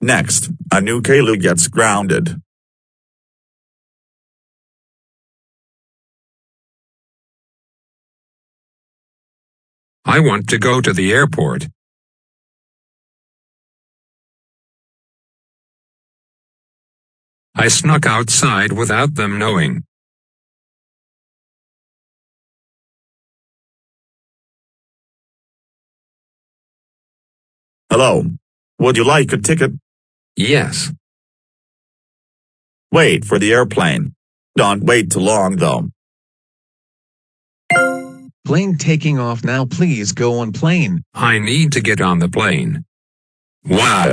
Next, a new Caillou gets grounded. I want to go to the airport. I snuck outside without them knowing. Hello. Would you like a ticket? Yes. Wait for the airplane. Don't wait too long though. Plane taking off now please go on plane. I need to get on the plane. Wow.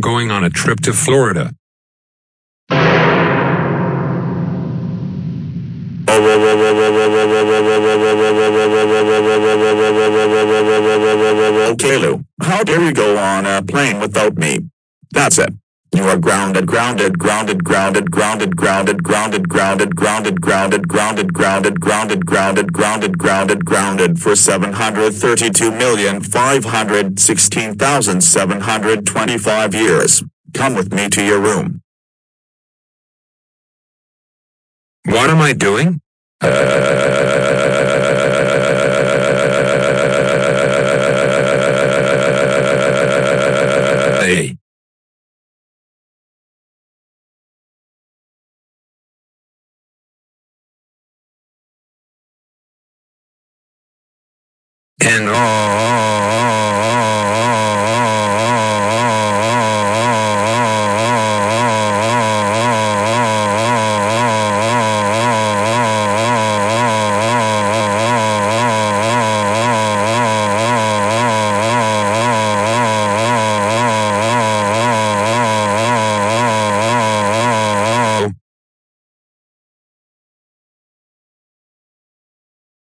Going on a trip to Florida. Caillou. How dare you go on a plane without me? That's it. You are grounded, grounded, grounded, grounded, grounded, grounded, grounded, grounded, grounded, grounded, grounded, grounded, grounded, grounded, grounded, grounded, grounded for seven hundred thirty-two million five hundred sixteen thousand seven hundred twenty-five years. Come with me to your room. What am I doing? Hey. And all.